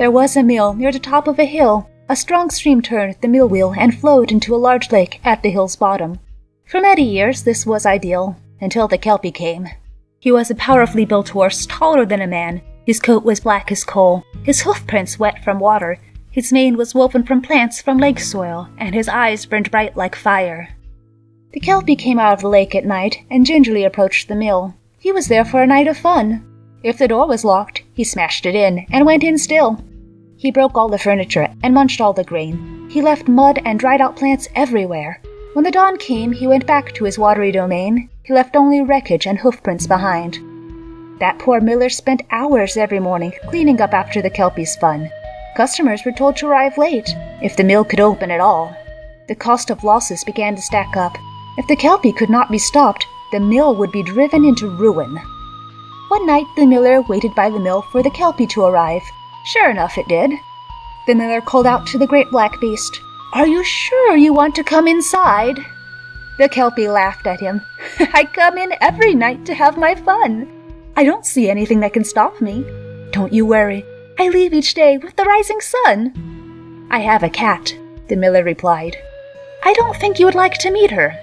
There was a mill near the top of a hill. A strong stream turned the mill wheel and flowed into a large lake at the hill's bottom. For many years this was ideal, until the Kelpie came. He was a powerfully built horse, taller than a man. His coat was black as coal, his hoofprints wet from water, his mane was woven from plants from lake soil, and his eyes burned bright like fire. The Kelpie came out of the lake at night and gingerly approached the mill. He was there for a night of fun. If the door was locked, he smashed it in and went in still. He broke all the furniture and munched all the grain. He left mud and dried out plants everywhere. When the dawn came, he went back to his watery domain. He left only wreckage and hoofprints behind. That poor miller spent hours every morning cleaning up after the Kelpie's fun. Customers were told to arrive late, if the mill could open at all. The cost of losses began to stack up. If the Kelpie could not be stopped, the mill would be driven into ruin. One night the miller waited by the mill for the Kelpie to arrive. Sure enough, it did. The miller called out to the great black beast, Are you sure you want to come inside? The Kelpie laughed at him. I come in every night to have my fun. I don't see anything that can stop me. Don't you worry. I leave each day with the rising sun. I have a cat, the miller replied. I don't think you would like to meet her.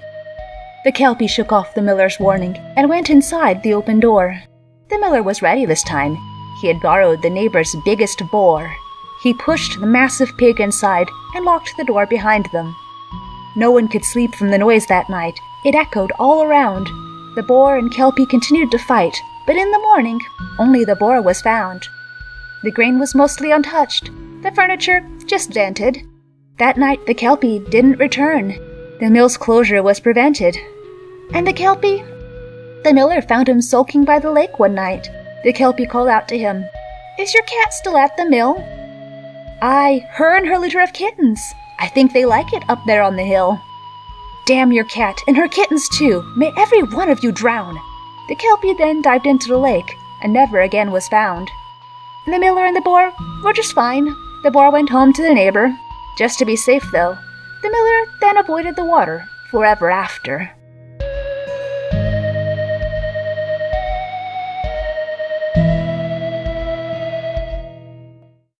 The Kelpie shook off the miller's warning and went inside the open door. The miller was ready this time. He had borrowed the neighbor's biggest boar. He pushed the massive pig inside and locked the door behind them. No one could sleep from the noise that night. It echoed all around. The boar and Kelpie continued to fight, but in the morning, only the boar was found. The grain was mostly untouched, the furniture just dented. That night, the Kelpie didn't return. The mill's closure was prevented. And the Kelpie? The miller found him sulking by the lake one night. The Kelpie called out to him, Is your cat still at the mill? Aye, her and her litter of kittens. I think they like it up there on the hill. Damn your cat, and her kittens too. May every one of you drown. The Kelpie then dived into the lake, and never again was found. The miller and the boar were just fine. The boar went home to the neighbor. Just to be safe, though, the miller then avoided the water forever after.